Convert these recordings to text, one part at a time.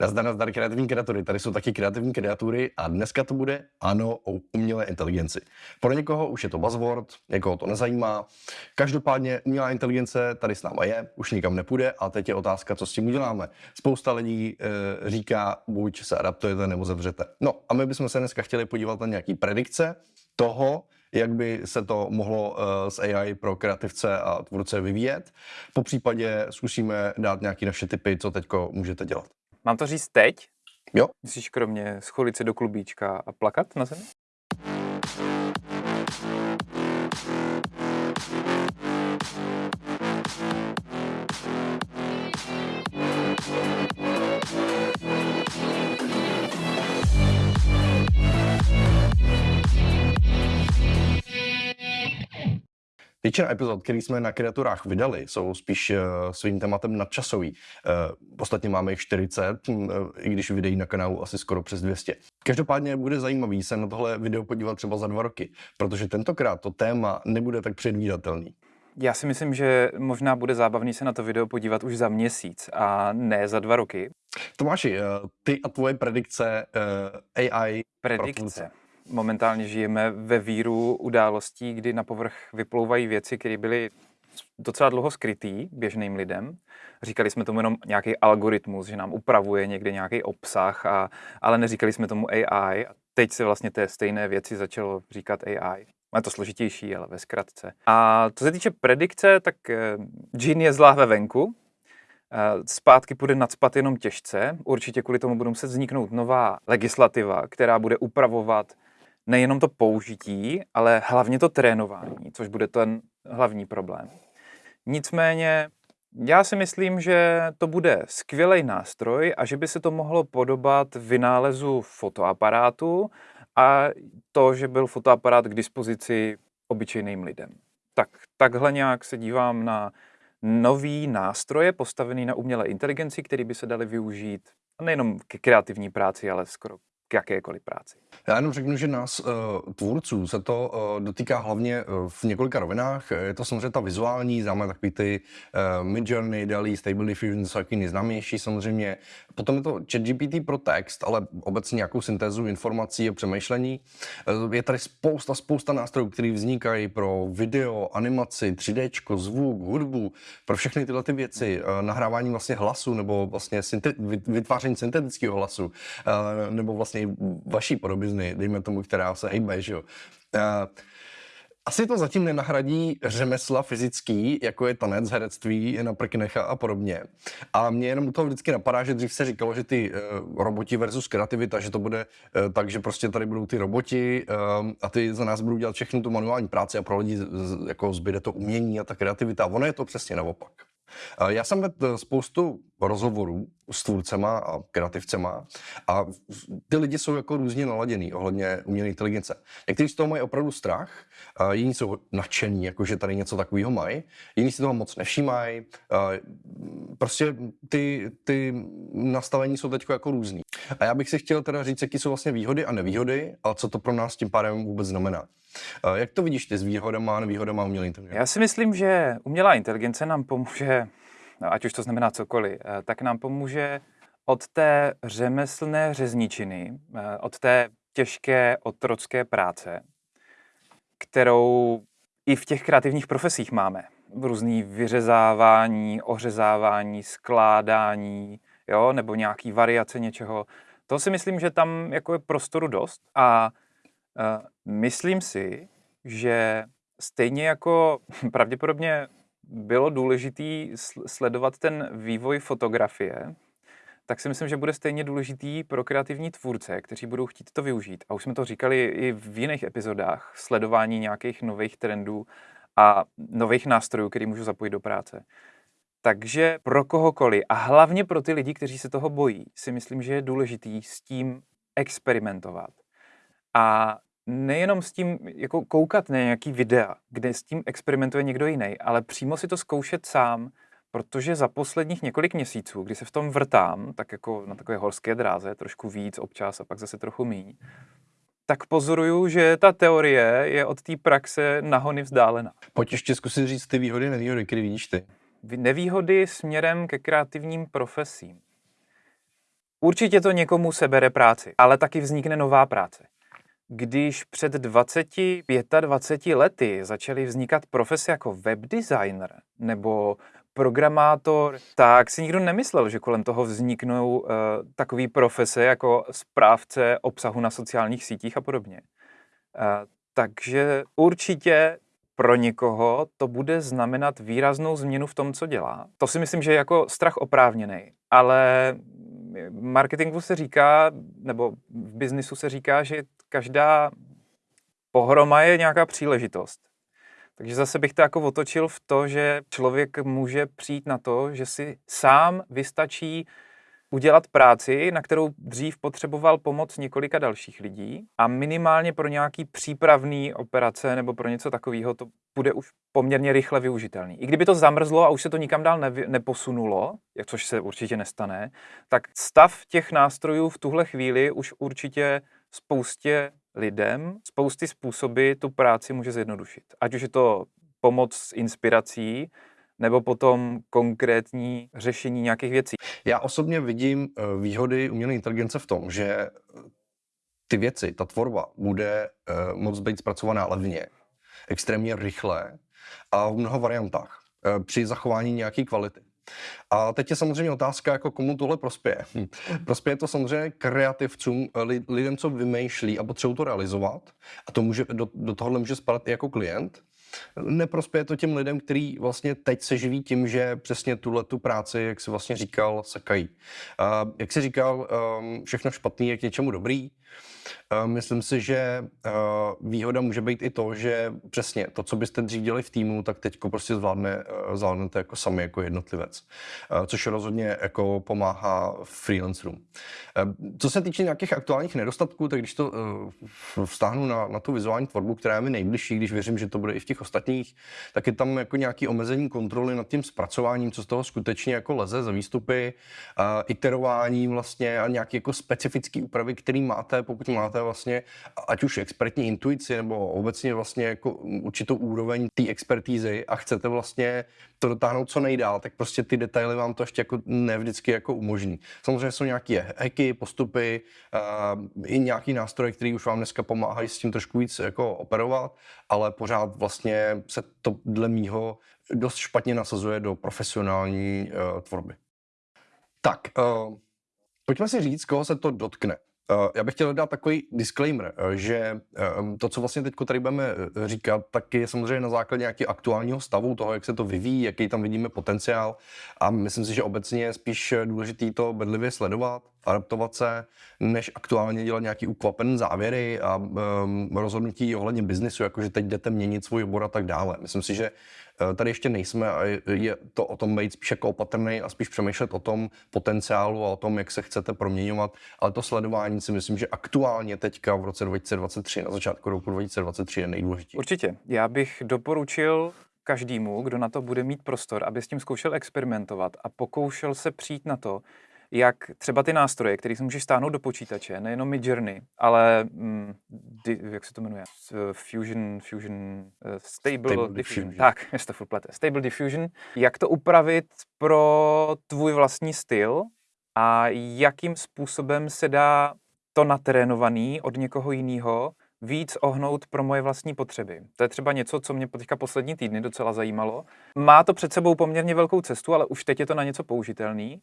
Nazdar, nazdar kreativní kreatury. Tady jsou taky kreativní kreatury a dneska to bude ano o umělé inteligenci. Pro někoho už je to buzzword, někoho to nezajímá. Každopádně umělá inteligence tady s náma je, už nikam nepůjde a teď je otázka, co s tím uděláme. Spousta lidí e, říká, buď se adaptujete nebo zavřete. No a my bychom se dneska chtěli podívat na nějaký predikce toho, jak by se to mohlo s eh, AI pro kreativce a tvůrce vyvíjet. Po případě zkusíme dát nějaké naše typy, co teď můžete dělat. Mám to říct teď? Jo. Myslíš kromě scholit se do klubíčka a plakat na zemi? Většina epizod, které jsme na kreaturách vydali, jsou spíš uh, svým tématem nadčasový. Uh, ostatně máme jich 40, uh, hm, i když videí na kanálu asi skoro přes 200. Každopádně bude zajímavý se na tohle video podívat třeba za dva roky, protože tentokrát to téma nebude tak předvídatelný. Já si myslím, že možná bude zábavný se na to video podívat už za měsíc a ne za dva roky. Tomáši, ty a tvoje predikce AI. Predikce momentálně žijeme ve víru událostí, kdy na povrch vyplouvají věci, které byly docela dlouho skrytý běžným lidem. Říkali jsme tomu jenom nějaký algoritmus, že nám upravuje někde nějaký obsah, a, ale neříkali jsme tomu AI. A teď se vlastně té stejné věci začalo říkat AI. Je to složitější, ale ve zkratce. A co se týče predikce, tak eh, džin je zlá ve venku, eh, Zpátky půjde nadspat jenom těžce. Určitě kvůli tomu budou muset vzniknout nová legislativa, která bude upravovat nejenom to použití, ale hlavně to trénování, což bude ten hlavní problém. Nicméně já si myslím, že to bude skvělý nástroj a že by se to mohlo podobat vynálezu fotoaparátu a to, že byl fotoaparát k dispozici obyčejným lidem. Tak takhle nějak se dívám na nový nástroje postavený na umělé inteligenci, který by se dali využít nejenom ke kreativní práci, ale skoro k jakékoliv práci. Já jenom řeknu, že nás, uh, tvůrců, se to uh, dotýká hlavně uh, v několika rovinách. Je to samozřejmě ta vizuální, známe takový ty Midjourney, DALI, Stable Diffusion, jsou taky nejznámější samozřejmě. Potom je to ChatGPT pro text, ale obecně nějakou syntézu informací a přemýšlení. Je tady spousta, spousta nástrojů, které vznikají pro video, animaci, 3D, zvuk, hudbu, pro všechny tyhle ty věci. Nahrávání vlastně hlasu nebo vlastně vytváření syntetického hlasu, nebo vlastně vaší podoby podobizny, dejme tomu, která se hejbe, že jo. Asi to zatím nenahradí řemesla fyzický, jako je tanec, herectví, na prknecha a podobně. A mě jenom to vždycky napadá, že dřív se říkalo, že ty uh, roboti versus kreativita, že to bude uh, tak, že prostě tady budou ty roboti uh, a ty za nás budou dělat všechnu tu manuální práci a pro lidi z, jako zbyde to umění a ta kreativita. Ono je to přesně naopak. Já jsem vedl spoustu rozhovorů s tvůrcema a kreativcema a ty lidi jsou jako různě naladěný ohledně umělé inteligence. Někteří z toho mají opravdu strach, jiní jsou nadšení, jako že tady něco takového mají, jiní si toho moc nevšímají. Prostě ty, ty nastavení jsou teď jako různý. A já bych si chtěl teda říct, jaký jsou vlastně výhody a nevýhody a co to pro nás tím pádem vůbec znamená. Jak to vidíš ty s výhodama a nevýhodama umělé inteligence? Já si myslím, že umělá inteligence nám pomůže, ať už to znamená cokoliv, eh, tak nám pomůže od té řemeslné řezničiny, eh, od té těžké otrocké práce, kterou i v těch kreativních profesích máme. Různý vyřezávání, ořezávání, skládání, jo, nebo nějaký variace něčeho. To si myslím, že tam jako je prostoru dost a uh, myslím si, že stejně jako pravděpodobně bylo důležité sledovat ten vývoj fotografie, tak si myslím, že bude stejně důležitý pro kreativní tvůrce, kteří budou chtít to využít. A už jsme to říkali i v jiných epizodách, sledování nějakých nových trendů a nových nástrojů, který můžu zapojit do práce. Takže pro kohokoliv a hlavně pro ty lidi, kteří se toho bojí, si myslím, že je důležitý s tím experimentovat. A nejenom s tím jako koukat na nějaký videa, kde s tím experimentuje někdo jiný, ale přímo si to zkoušet sám, protože za posledních několik měsíců, kdy se v tom vrtám, tak jako na takové horské dráze, trošku víc občas a pak zase trochu míň, tak pozoruju, že ta teorie je od té praxe nahony vzdálená. Pojď ještě zkusit říct ty výhody, nevýhody, které vidíš ty nevýhody směrem ke kreativním profesím. Určitě to někomu sebere práci, ale taky vznikne nová práce. Když před 20, 25 lety začaly vznikat profese jako webdesigner nebo programátor, tak si nikdo nemyslel, že kolem toho vzniknou uh, takové profese jako správce obsahu na sociálních sítích a podobně. Uh, takže určitě pro někoho to bude znamenat výraznou změnu v tom, co dělá. To si myslím, že je jako strach oprávněný, ale marketingu se říká, nebo v biznisu se říká, že každá pohroma je nějaká příležitost. Takže zase bych to jako otočil v to, že člověk může přijít na to, že si sám vystačí udělat práci, na kterou dřív potřeboval pomoc několika dalších lidí a minimálně pro nějaký přípravný operace nebo pro něco takového to bude už poměrně rychle využitelný. I kdyby to zamrzlo a už se to nikam dál nevy, neposunulo, což se určitě nestane, tak stav těch nástrojů v tuhle chvíli už určitě spoustě lidem, spousty způsoby tu práci může zjednodušit. Ať už je to pomoc s inspirací, nebo potom konkrétní řešení nějakých věcí. Já osobně vidím eh, výhody umělé inteligence v tom, že eh, ty věci, ta tvorba bude uh, moc být zpracovaná levně, extrémně rychle a v mnoha variantách při zachování nějaké kvality. A teď je samozřejmě otázka, jako komu tohle prospěje. Hm. Prospěje to samozřejmě kreativcům, lidem, co vymýšlí a potřebují to realizovat. A to může, do, do tohohle může spadat i jako klient. Neprospěje to těm lidem, kteří vlastně teď se živí tím, že přesně tuhle tu práci, jak si vlastně říkal, sekají. Uh, jak si říkal, um, všechno špatný je k něčemu dobrý. Myslím si, že výhoda může být i to, že přesně to, co byste dřív dělali v týmu, tak teď prostě zvládne, zvládnete jako sami, jako jednotlivec. Což rozhodně jako pomáhá freelancerům. Co se týče nějakých aktuálních nedostatků, tak když to vztáhnu na, na tu vizuální tvorbu, která je mi nejbližší, když věřím, že to bude i v těch ostatních, tak je tam jako nějaký omezení kontroly nad tím zpracováním, co z toho skutečně jako leze za výstupy, iterování vlastně a nějaké jako specifické úpravy, které máte, pokud máte vlastně, ať už expertní intuici nebo obecně vlastně jako určitou úroveň té expertízy a chcete vlastně to dotáhnout co nejdál, tak prostě ty detaily vám to ještě jako ne vždycky jako umožní. Samozřejmě jsou nějaké hacky, postupy, uh, i nějaký nástroje, které už vám dneska pomáhají s tím trošku víc jako operovat, ale pořád vlastně se to dle mýho dost špatně nasazuje do profesionální uh, tvorby. Tak, uh, pojďme si říct, koho se to dotkne. Eh, já bych chtěl dát takový disclaimer, eh, že eh, to, co vlastně teď tady budeme říkat, tak je samozřejmě na základě nějakého aktuálního stavu, toho, jak se to vyvíjí, jaký tam vidíme potenciál. A myslím si, že obecně je spíš důležitý to bedlivě sledovat, adaptovat se, než aktuálně dělat nějaký ukvapený závěry a um, rozhodnutí ohledně biznisu, jakože teď jdete měnit svůj obor a tak dále. Myslím si, že Eh, tady ještě nejsme a je to o tom být spíš jako opatrný a spíš přemýšlet o tom potenciálu a o tom, jak se chcete proměňovat. Ale to sledování si myslím, že aktuálně teďka v roce 2023, na začátku roku 2023 je nejdůležitější. Určitě. Já bych doporučil každému, kdo na to bude mít prostor, aby s tím zkoušel experimentovat a pokoušel se přijít na to, jak třeba ty nástroje, které si můžeš stáhnout do počítače, nejenom Midjourney, ale mm, di, jak se to jmenuje? Fusion, Fusion, uh, Stable, Stable Diffusion. diffusion. Tak, je to plete. Stable Diffusion. Jak to upravit pro tvůj vlastní styl a jakým způsobem se dá to natrénovaný od někoho jiného víc ohnout pro moje vlastní potřeby. To je třeba něco, co mě teďka poslední týdny docela zajímalo. Má to před sebou poměrně velkou cestu, ale už teď je to na něco použitelný.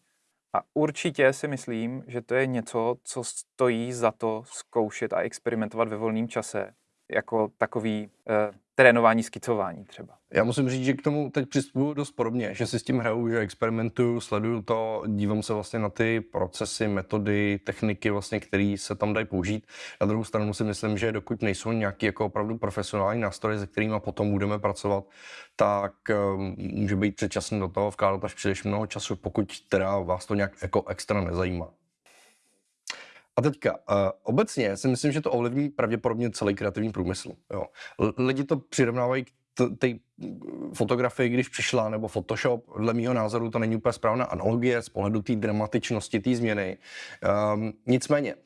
A určitě si myslím, že to je něco, co stojí za to zkoušet a experimentovat ve volném čase, jako takový eh, trénování, skicování třeba. Já musím říct, že k tomu teď přistupuju dost podobně, že si s tím hraju, že experimentuju, sleduju to, dívám se vlastně na ty procesy, metody, techniky, vlastně, které se tam dají použít. Na druhou stranu si myslím, že dokud nejsou nějaký jako opravdu profesionální nástroje, se kterými potom budeme pracovat, tak um, může být předčasný do toho vkládat až příliš mnoho času, pokud teda vás to nějak jako extra nezajímá. A teďka, uh, obecně si myslím, že to ovlivní pravděpodobně celý kreativní průmysl. Jo. Lidi to přirovnávají k té fotografii, když přišla, nebo Photoshop, dle mého názoru to není úplně správná analogie z pohledu té dramatičnosti té změny. Um, nicméně, uh,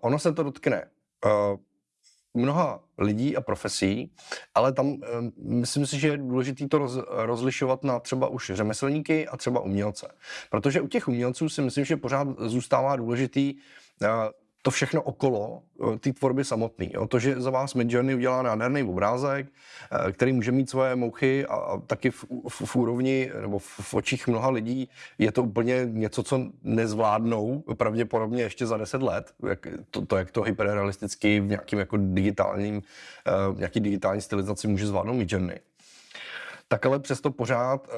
ono se to dotkne uh, mnoha lidí a profesí, ale tam eh, myslím si, že je důležité to roz, rozlišovat na třeba už řemeslníky a třeba umělce. Protože u těch umělců si myslím, že pořád zůstává důležitý eh, to všechno okolo eh, té tvorby samotné. To, že za vás Midjourney udělá nádherný obrázek, eh, který může mít svoje mouchy a, a taky v, v, v úrovni nebo v, v očích mnoha lidí je to úplně něco, co nezvládnou pravděpodobně ještě za deset let. Jak to, to, jak to hyperrealisticky v nějakým jako digitálním, uh, nějaký digitální stylizaci může zvládnout Midjourney. Tak ale přesto pořád uh,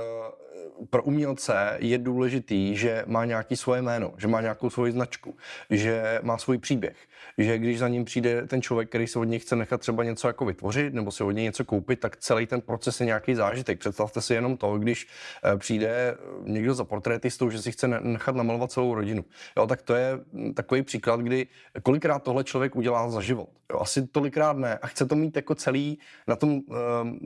pro umělce je důležitý, že má nějaký svoje jméno, že má nějakou svoji značku, že má svůj příběh, že když za ním přijde ten člověk, který se od něj chce nechat třeba něco jako vytvořit nebo si od něj něco koupit, tak celý ten proces je nějaký zážitek. Představte si jenom to, když eh, přijde eh, někdo za portrétistou, že si chce nechat namalovat celou rodinu. Jo, tak to je hm, takový příklad, kdy kolikrát tohle člověk udělá za život. Jo, asi tolikrát ne. A chce to mít jako celý na tom uh,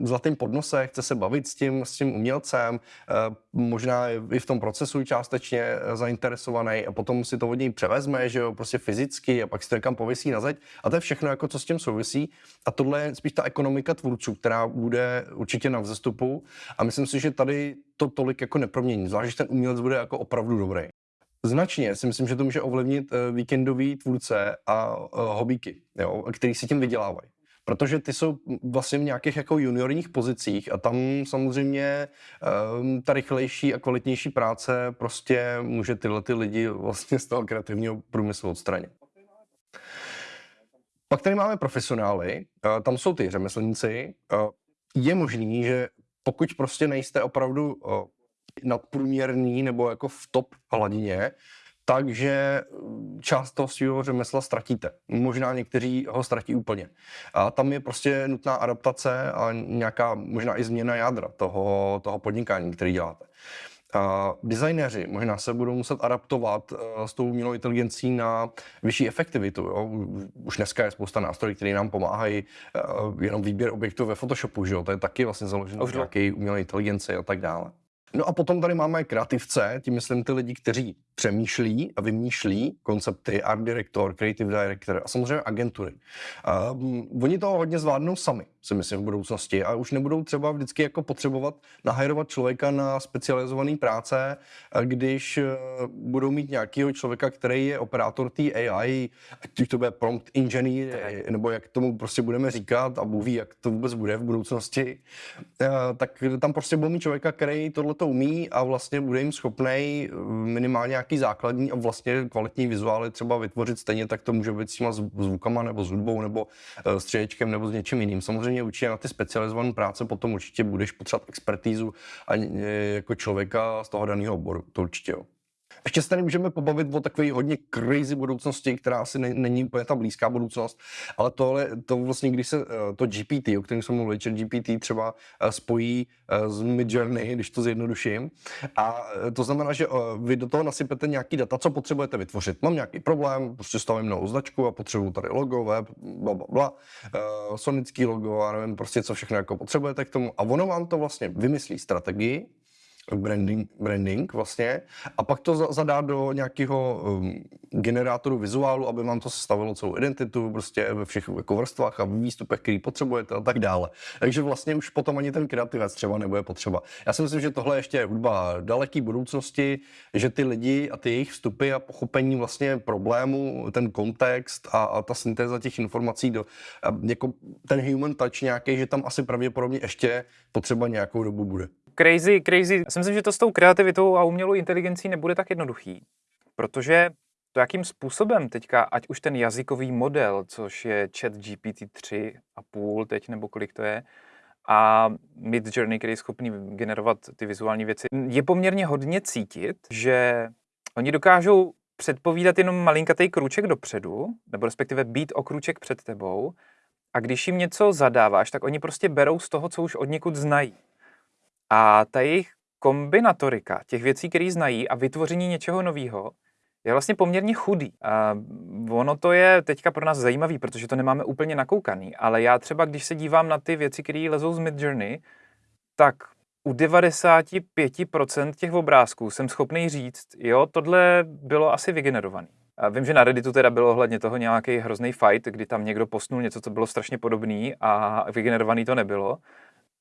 zlatém podnose, chce se bavit s tím, s tím umělcem, uh, možná i v tom procesu částečně eh, zainteresovaný a potom si to od něj převezme, že jo, prostě fyzicky a pak si to někam pověsí na zeď. A to je všechno, jako co s tím souvisí. A tohle je spíš ta ekonomika tvůrců, která bude určitě na vzestupu. A myslím si, že tady to tolik jako nepromění, zvlášť, že ten umělec bude jako opravdu dobrý. Značně si myslím, že to může ovlivnit eh, víkendový tvůrce a eh, hobíky, jo, který si tím vydělávají protože ty jsou vlastně v nějakých jako juniorních pozicích a tam samozřejmě um, ta rychlejší a kvalitnější práce prostě může tyhle ty lidi vlastně z toho kreativního průmyslu odstranit. Pak tady máme profesionály, tam jsou ty řemeslníci. Je možný, že pokud prostě nejste opravdu nadprůměrný nebo jako v top hladině, takže mm, část toho svého řemesla ztratíte. Možná někteří ho ztratí úplně. A tam je prostě nutná adaptace a nějaká možná i změna jádra toho, toho podnikání, který děláte. A designéři možná se budou muset adaptovat uh, s tou umělou inteligencí na vyšší efektivitu. Jo? Už dneska je spousta nástrojů, které nám pomáhají uh, jenom výběr objektů ve Photoshopu, že jo? to je taky vlastně založené na nějaké umělé inteligenci a tak dále. No a potom tady máme kreativce, tím myslím ty lidi, kteří přemýšlí a vymýšlí koncepty, art director, creative director a samozřejmě agentury. Uh, oni to hodně zvládnou sami si myslím, v budoucnosti a už nebudou třeba vždycky jako potřebovat nahajrovat člověka na specializované práce, když eh, budou mít nějakého člověka, který je operátor té AI, ať už to bude prompt engineer, nebo jak tomu prostě budeme říkat a Bůh ví, jak to vůbec bude v budoucnosti, eh, tak tam prostě budou mít člověka, který tohle to umí a vlastně bude jim schopný eh, minimálně nějaký základní a vlastně kvalitní vizuály třeba vytvořit stejně, tak to může být s těma zvukama nebo s hudbou nebo střiečkem nebo s něčím jiným. Samozřejmě samozřejmě určitě na ty specializované práce potom určitě budeš potřebovat expertízu a jako člověka z toho daného oboru, to určitě jo. Ještě se tady můžeme pobavit o takové hodně crazy budoucnosti, která asi ne, není úplně ta blízká budoucnost, ale tohle, to vlastně, když se eh, to GPT, o kterém jsem mluvil, GPT třeba eh, spojí eh, s Midjourney, když to zjednoduším, a to znamená, že vy do toho nasypete nějaký data, co potřebujete vytvořit. Mám nějaký problém, prostě stavím novou značku a potřebuju tady logo, web, bla, bla, bla, sonický logo a nevím prostě, co všechno jako potřebujete k tomu. A ono vám to vlastně vymyslí strategii, branding, branding vlastně a pak to zadá do nějakého um, generátoru vizuálu, aby vám to sestavilo celou identitu prostě ve všech jako vrstvách a výstupech, který potřebujete a tak dále. Takže vlastně už potom ani ten kreativec třeba nebude potřeba. Já si myslím, že tohle ještě je hudba daleký budoucnosti, že ty lidi a ty jejich vstupy a pochopení vlastně problému, ten kontext a, a ta syntéza těch informací do, jako ten human touch nějaký, že tam asi pravděpodobně ještě potřeba nějakou dobu bude crazy, crazy. Já si myslím, že to s tou kreativitou a umělou inteligencí nebude tak jednoduchý, protože to, jakým způsobem teďka, ať už ten jazykový model, což je chat GPT 3,5 teď, nebo kolik to je, a Mid Journey, který je schopný generovat ty vizuální věci, je poměrně hodně cítit, že oni dokážou předpovídat jenom malinkatý krůček dopředu, nebo respektive být o krůček před tebou, a když jim něco zadáváš, tak oni prostě berou z toho, co už od někud znají. A ta jejich kombinatorika těch věcí, které znají a vytvoření něčeho nového, je vlastně poměrně chudý. A ono to je teďka pro nás zajímavý, protože to nemáme úplně nakoukaný, ale já třeba, když se dívám na ty věci, které lezou z Midjourney, tak u 95% těch obrázků jsem schopný říct, jo, tohle bylo asi vygenerovaný. A vím, že na Redditu teda bylo ohledně toho nějaký hrozný fight, kdy tam někdo postnul něco, co bylo strašně podobný a vygenerovaný to nebylo.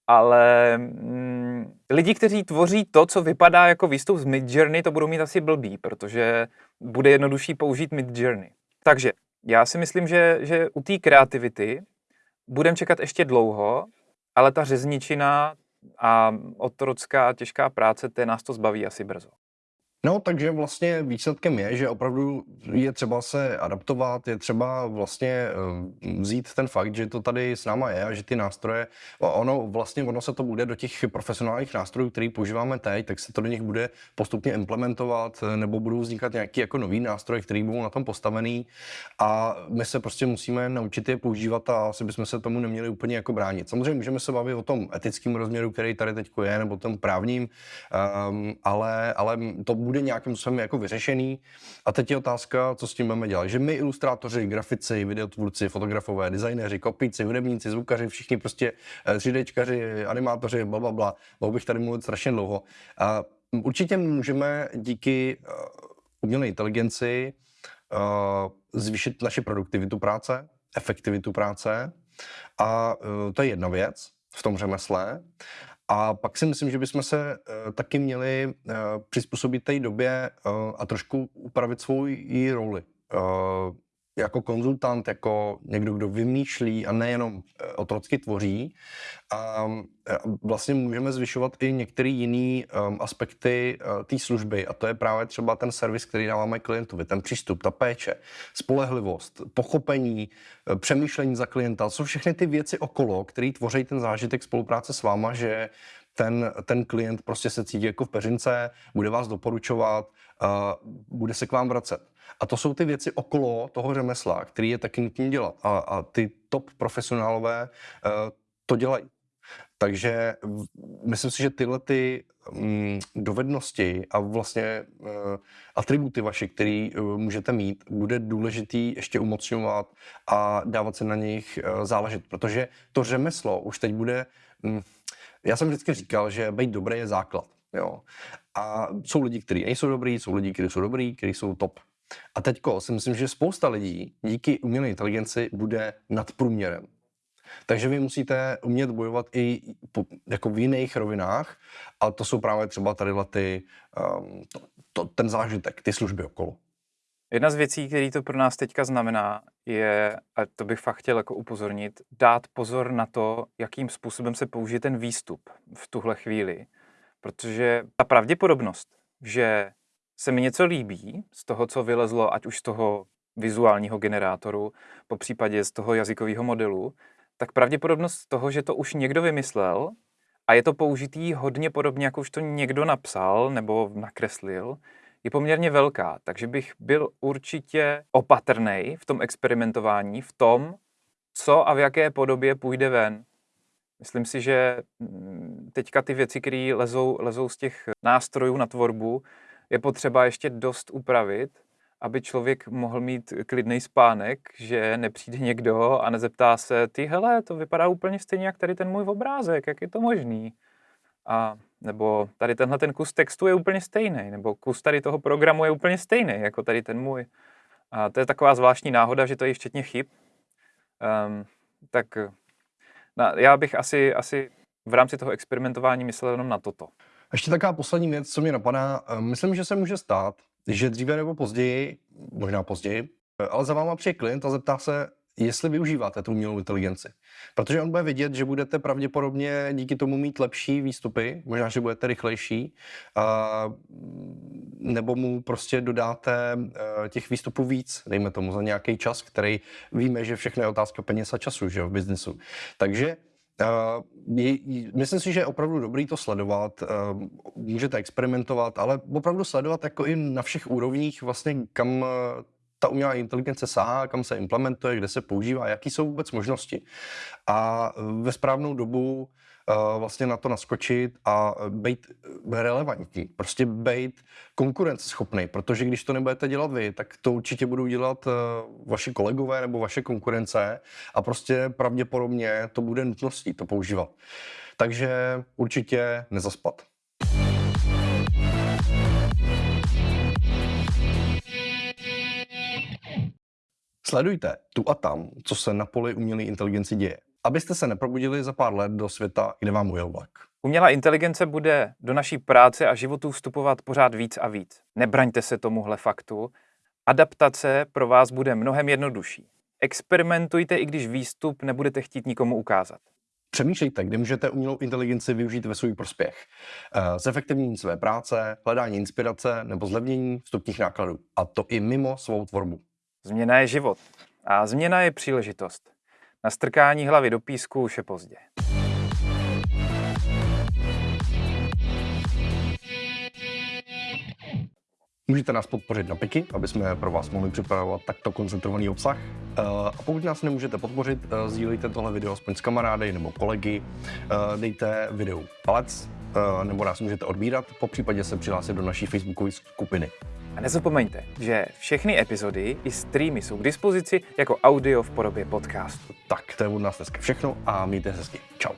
Ale mm, lidi, kteří tvoří to, co vypadá jako výstup z Midjourney, to budou mít asi blbý, protože bude jednodušší použít Midjourney. Takže já si myslím, že, že u té kreativity budeme čekat ještě dlouho, ale ta řezničina a otrocká těžká práce, té nás to zbaví asi brzo. No, takže vlastně výsledkem je, že opravdu je třeba se adaptovat, je třeba vlastně eh, vzít ten fakt, že to tady s náma je a že ty nástroje, ono vlastně ono se to bude do těch profesionálních nástrojů, který používáme teď, tak se to do nich bude postupně implementovat, eh, nebo budou vznikat nějaký jako nový nástroj, který budou na tom postavený a my se prostě musíme naučit je používat a asi bychom se tomu neměli úplně jako bránit. Samozřejmě můžeme se bavit o tom etickém rozměru, který tady teď je, nebo tom právním, um, ale, ale to bude bude nějakým způsobem jako vyřešený. A teď je otázka, co s tím budeme dělat. Že my ilustrátoři, grafici, videotvůrci, fotografové, designéři, kopíci, hudebníci, zvukaři, všichni prostě 3Dčkaři, eh, animátoři, bla, bla, bla. Mohl bych tady mluvit strašně dlouho. A určitě můžeme díky uh, umělé inteligenci uh, zvýšit naši produktivitu práce, efektivitu práce. A to je jedna věc v tom řemesle. A pak si myslím, že bychom se uh, taky měli uh, přizpůsobit té době uh, a trošku upravit svou roli. Jako konzultant, jako někdo, kdo vymýšlí a nejenom eh, otrocky tvoří. A vlastně můžeme zvyšovat i některé jiné um, aspekty uh, té služby a to je právě třeba ten servis, který dáváme klientovi, ten přístup, ta péče, spolehlivost, pochopení, přemýšlení za klienta, jsou všechny ty věci okolo, které tvoří ten zážitek spolupráce s váma, že ten, ten klient prostě se cítí jako v peřince, bude vás doporučovat, bude se k vám vracet. A to jsou ty věci okolo toho řemesla, který je taky nutný dělat. A, a ty top profesionálové uh, to dělají. Takže myslím si, že tyhle ty um, dovednosti a vlastně uh, atributy vaše, které uh, můžete mít, bude důležitý ještě umocňovat a dávat se na nich záležet, protože to řemeslo už teď bude... Um, já jsem vždycky říkal, že být dobrý je základ. Jo. A jsou lidi, kteří nejsou dobrý, jsou lidi, kteří jsou dobrý, kteří jsou top. A teďko si myslím, že spousta lidí díky umělé inteligenci bude nad průměrem. Takže vy musíte umět bojovat i po, jako v jiných rovinách a to jsou právě třeba tady ty, um, to, to, ten zážitek, ty služby okolo. Jedna z věcí, který to pro nás teďka znamená, je, a to bych fakt chtěl jako upozornit, dát pozor na to, jakým způsobem se použije ten výstup v tuhle chvíli. Protože ta pravděpodobnost, že se mi něco líbí z toho, co vylezlo, ať už z toho vizuálního generátoru, po případě z toho jazykového modelu, tak pravděpodobnost toho, že to už někdo vymyslel a je to použitý hodně podobně, jako už to někdo napsal nebo nakreslil, je poměrně velká. Takže bych byl určitě opatrný v tom experimentování, v tom, co a v jaké podobě půjde ven. Myslím si, že mm, teďka ty věci, které lezou, lezou z těch nástrojů na tvorbu, je potřeba ještě dost upravit, aby člověk mohl mít klidný spánek, že nepřijde někdo a nezeptá se, ty hele, to vypadá úplně stejně, jak tady ten můj obrázek, jak je to možný? A nebo tady tenhle ten kus textu je úplně stejný, nebo kus tady toho programu je úplně stejný, jako tady ten můj. A to je taková zvláštní náhoda, že to je včetně chyb. Um, tak na, já bych asi, asi v rámci toho experimentování myslel jenom na toto. Ještě taková poslední věc, co mě napadá. Eh, myslím, že se může stát, že dříve nebo později, možná později, eh, ale za váma přijde klient a zeptá se, jestli využíváte tu umělou inteligenci. Protože on bude vidět, že budete pravděpodobně díky tomu mít lepší výstupy, možná, že budete rychlejší, a, nebo mu prostě dodáte eh, těch výstupů víc, dejme tomu za nějaký čas, který víme, že všechno je otázka peněz a času že, v biznesu. Takže myslím si, že je opravdu dobrý to sledovat, uh, můžete experimentovat, ale opravdu sledovat jako i na všech úrovních vlastně, kam uh, ta umělá inteligence sahá, kam se implementuje, kde se používá, jaký jsou vůbec možnosti. A ve správnou dobu vlastně na to naskočit a být relevantní, prostě být konkurenceschopný, protože když to nebudete dělat vy, tak to určitě budou dělat vaši kolegové nebo vaše konkurence a prostě pravděpodobně to bude nutností to používat. Takže určitě nezaspat. Sledujte tu a tam, co se na poli umělé inteligenci děje, abyste se neprobudili za pár let do světa, kde vám ujel vlak. Umělá inteligence bude do naší práce a životů vstupovat pořád víc a víc. Nebraňte se tomuhle faktu. Adaptace pro vás bude mnohem jednodušší. Experimentujte, i když výstup nebudete chtít nikomu ukázat. Přemýšlejte, kde můžete umělou inteligenci využít ve svůj prospěch. Eh, Zefektivnění své práce, hledání inspirace nebo zlevnění vstupních nákladů. A to i mimo svou tvorbu. Změna je život a změna je příležitost. Na strkání hlavy do písku už je pozdě. Můžete nás podpořit na Piky, aby jsme pro vás mohli připravovat takto koncentrovaný obsah. Eh, A pokud nás nemůžete podpořit, eh, sdílejte tohle video aspoň s kamarády nebo kolegy, Eh, dejte videu palec, nebo nás můžete odbírat, po případě se přihlásit do naší facebookové skupiny. A nezapomeňte, že všechny epizody i streamy jsou k dispozici jako audio v podobě podcastu. Tak, to je od nás dneska všechno a mějte se hezky. Čau.